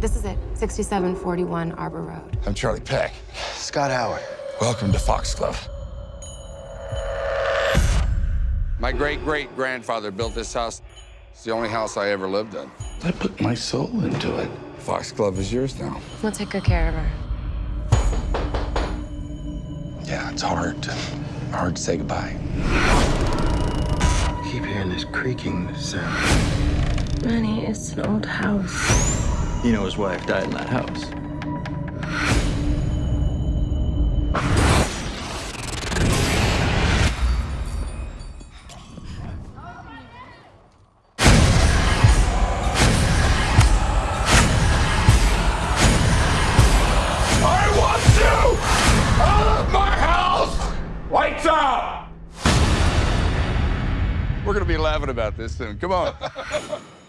This is it, 6741 Arbor Road. I'm Charlie Peck. Scott Howard. Welcome to Foxglove. My great-great-grandfather built this house. It's the only house I ever lived in. I put my soul into it. Foxglove is yours now. We'll take good care of her. Yeah, it's hard to, hard to say goodbye. I keep hearing this creaking sound. Manny, it's an old house. You know his wife died in that house. I want you out of my house! Lights out! We're gonna be laughing about this soon. Come on.